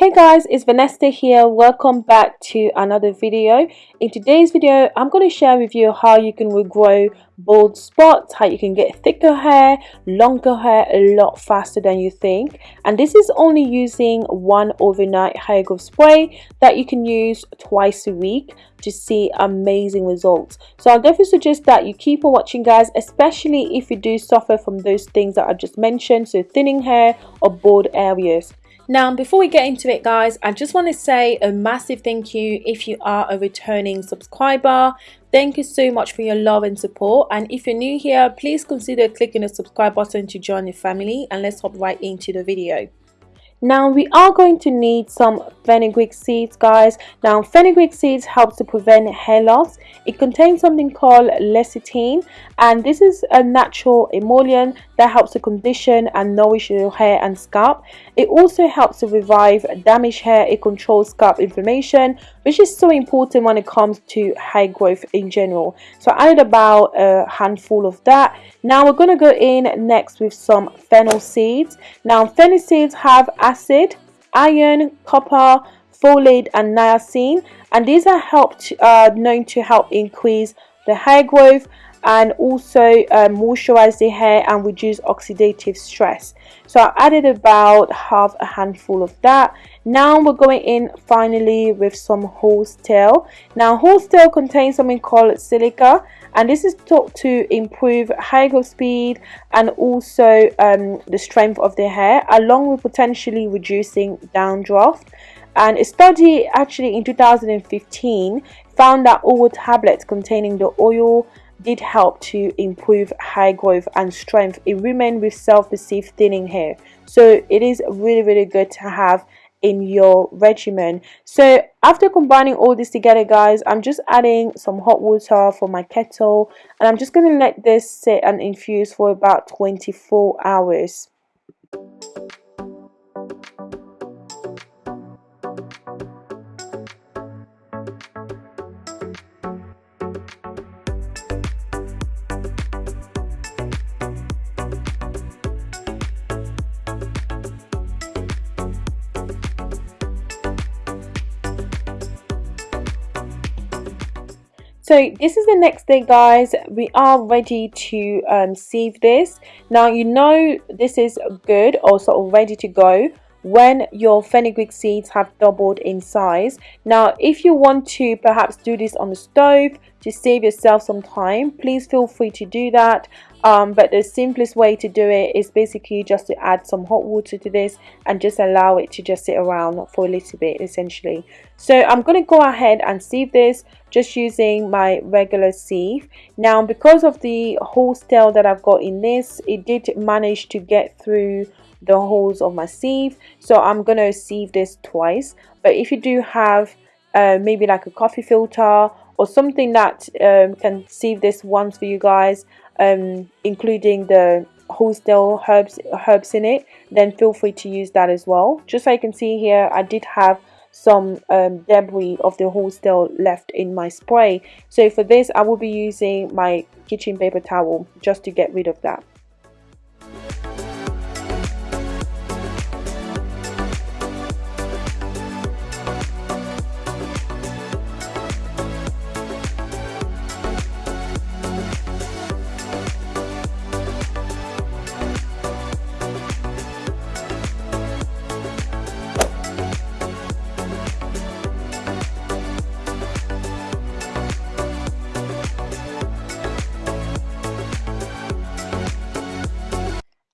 Hey guys, it's Vanessa here. Welcome back to another video. In today's video, I'm going to share with you how you can regrow bald spots, how you can get thicker hair, longer hair a lot faster than you think. And this is only using one overnight hair growth spray that you can use twice a week to see amazing results. So I'll definitely suggest that you keep on watching guys, especially if you do suffer from those things that I just mentioned, so thinning hair or bald areas. Now, before we get into it, guys, I just want to say a massive thank you if you are a returning subscriber. Thank you so much for your love and support. And if you're new here, please consider clicking the subscribe button to join the family. And let's hop right into the video. Now we are going to need some fenugreek seeds guys. Now fenugreek seeds helps to prevent hair loss. It contains something called lecithin and this is a natural emollient that helps to condition and nourish your hair and scalp. It also helps to revive damaged hair. It controls scalp inflammation which is so important when it comes to hair growth in general. So I added about a handful of that. Now we're going to go in next with some fennel seeds. Now fennel seeds have acid, iron, copper, folate and niacin. And these are helped uh, known to help increase the hair growth and also uh, moisturize the hair and reduce oxidative stress. So I added about half a handful of that. Now we're going in finally with some horse tail now horse tail contains something called silica and this is thought to improve hair growth speed and also um, the strength of the hair along with potentially reducing dandruff and a study actually in 2015 found that oil tablets containing the oil did help to improve hair growth and strength in women with self-perceived thinning hair. So it is really really good to have in your regimen. So after combining all this together guys i'm just adding some hot water for my kettle and i'm just going to let this sit and infuse for about 24 hours so this is the next day guys. We are ready to um, sieve this. Now you know this is good or sort of ready to go when your fenugreek seeds have doubled in size. Now if you want to perhaps do this on the stove to save yourself some time please feel free to do that. Um, but the simplest way to do it is basically just to add some hot water to this and just allow it to just sit around for a little bit essentially. So I'm going to go ahead and sieve this just using my regular sieve. Now because of the horsetail that I've got in this it did manage to get through the holes of my sieve. So I'm to sieve this twice. But if you do have uh, maybe like a coffee filter or something that um, can sieve this once for you guys um, including the horsetail herbs herbs in it then feel free to use that as well. Just so you can see here I did have some um, debris of the horsetail left in my spray. So for this I will be using my kitchen paper towel just to get rid of that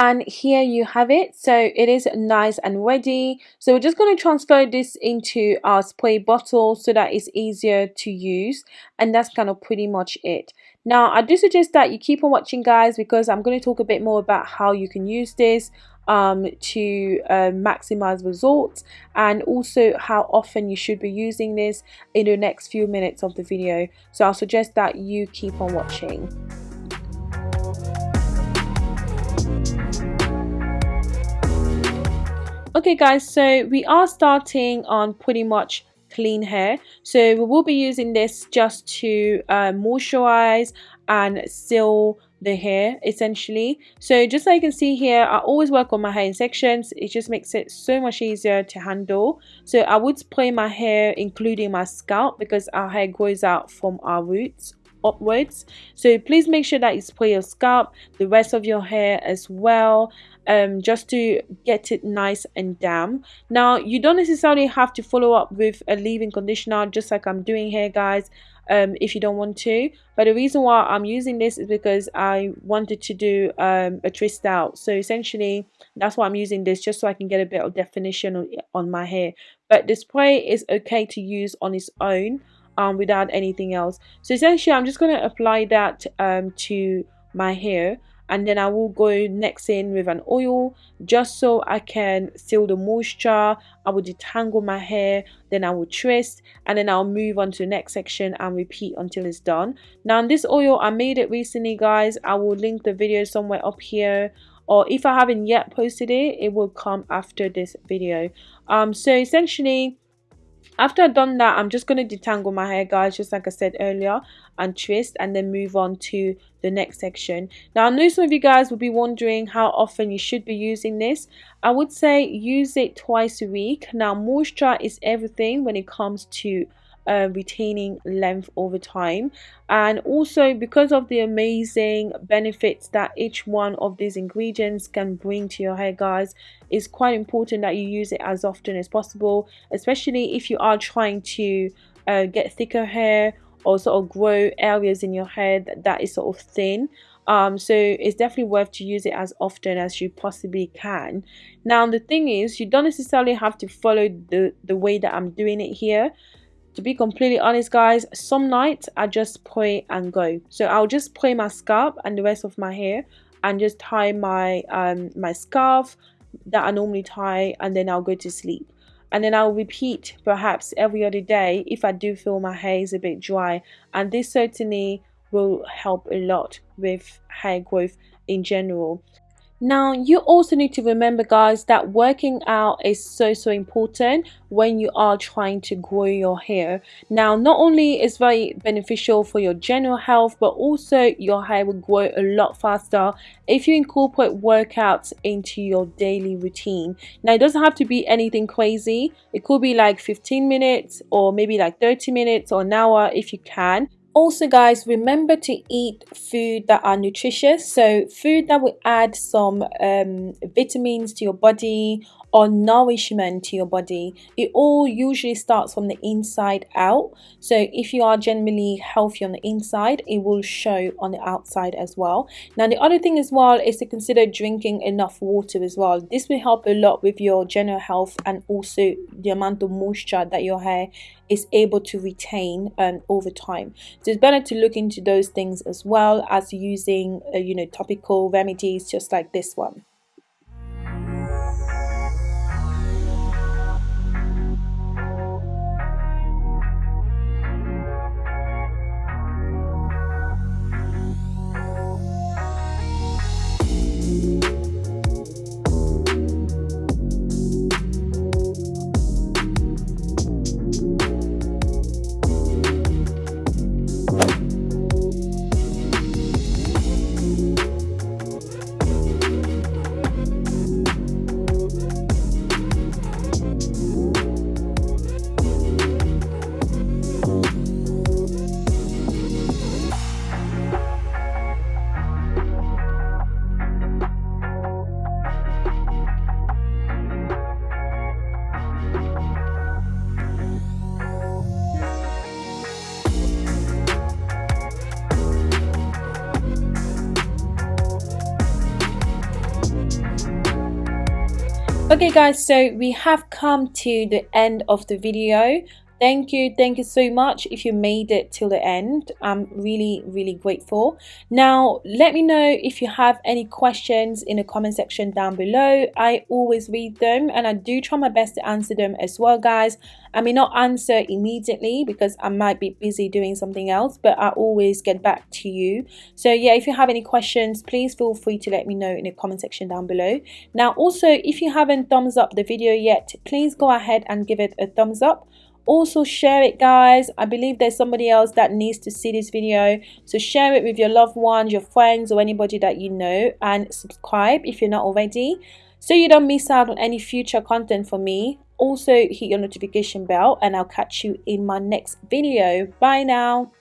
and here you have it. So it is nice and ready. So we're just going to transfer this into our spray bottle so that it's easier to use and that's kind of pretty much it. Now I do suggest that you keep on watching guys because I'm going to talk a bit more about how you can use this um, to uh, maximize results and also how often you should be using this in the next few minutes of the video. So I'll suggest that you keep on watching okay guys so we are starting on pretty much clean hair. So we will be using this just to uh, moisturize and seal the hair essentially. So just like you can see here I always work on my hair in sections it just makes it so much easier to handle. So I would spray my hair including my scalp because our hair grows out from our roots upwards. So please make sure that you spray your scalp the rest of your hair as well um, just to get it nice and damp. Now you don't necessarily have to follow up with a leave-in conditioner just like I'm doing here guys um, if you don't want to. But the reason why I'm using this is because I wanted to do um, a twist out. So essentially that's why I'm using this just so I can get a bit of definition on, my hair. But the spray is okay to use on its own um, without anything else. So essentially I'm just going to apply that um, to my hair and then I will go next in with an oil just so I can seal the moisture. I will detangle my hair then I will twist and then I'll move on to the next section and repeat until it's done. Now in this oil I made it recently guys. I will link the video somewhere up here. Or if I haven't yet posted it it will come after this video. Um so essentially after I've done that, I'm just going to detangle my hair, guys, just like I said earlier, and twist, and then move on to the next section. Now, I know some of you guys will be wondering how often you should be using this. I would say use it twice a week. Now, moisture is everything when it comes to uh, retaining length over time. And also because of the amazing benefits that each one of these ingredients can bring to your hair guys it's quite important that you use it as often as possible especially if you are trying to uh, get thicker hair or sort of grow areas in your hair that, that is sort of thin. Um, so it's definitely worth to use it as often as you possibly can. Now the thing is you don't necessarily have to follow the the way that I'm doing it here to be completely honest guys some nights i just pray and go. So i'll just pray my scalp and the rest of my hair and just tie my um my scarf that i normally tie and then i'll go to sleep. And then i'll repeat perhaps every other day if i do feel my hair is a bit dry. And this certainly will help a lot with hair growth in general now, you also need to remember, guys, that working out is so, so important when you are trying to grow your hair. Now, not only is very beneficial for your general health, but also your hair will grow a lot faster if you incorporate workouts into your daily routine. Now, it doesn't have to be anything crazy. It could be like 15 minutes or maybe like 30 minutes or an hour if you can also guys remember to eat food that are nutritious. So food that will add some um, vitamins to your body or nourishment to your body it all usually starts from the inside out. So if you are generally healthy on the inside it will show on the outside as well. Now the other thing as well is to consider drinking enough water as well. This will help a lot with your general health and also the amount of moisture that your hair is able to retain um, over time. So it's better to look into those things as well as using uh, you know topical remedies just like this one okay guys so we have come to the end of the video thank you thank you so much if you made it till the end. I'm really really grateful. Now let me know if you have any questions in the comment section down below. I always read them and i do try my best to answer them as well guys. I may not answer immediately because i might be busy doing something else but i always get back to you. So yeah if you have any questions please feel free to let me know in the comment section down below. Now also if you haven't thumbs up the video yet please go ahead and give it a thumbs up also share it guys. I believe there's somebody else that needs to see this video. So share it with your loved ones your friends or anybody that you know and subscribe if you're not already so you don't miss out on any future content for me. Also hit your notification bell and i'll catch you in my next video. Bye now